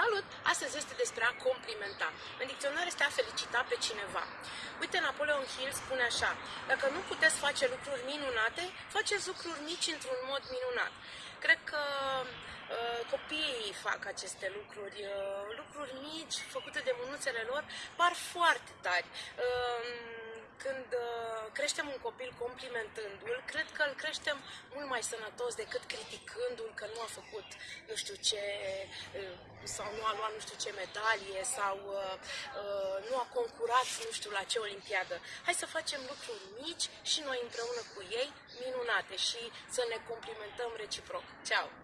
Salut! Astăzi este despre a complimenta. În dicționar este a felicita pe cineva. Uite, Napoleon Hill spune așa, dacă nu puteți face lucruri minunate, faceți lucruri mici într-un mod minunat. Cred că uh, copiii fac aceste lucruri, uh, lucruri mici, făcute de mânuțele lor, par foarte tari. Uh, când uh, creștem un copil complimentându-l, cred că îl creștem mult mai sănătos decât criticându-l că nu a făcut nu știu ce uh, sau nu a luat nu știu ce medalie sau uh, nu a concurat nu știu la ce olimpiadă. Hai să facem lucruri mici și noi împreună cu ei minunate și să ne complimentăm reciproc. Ceau!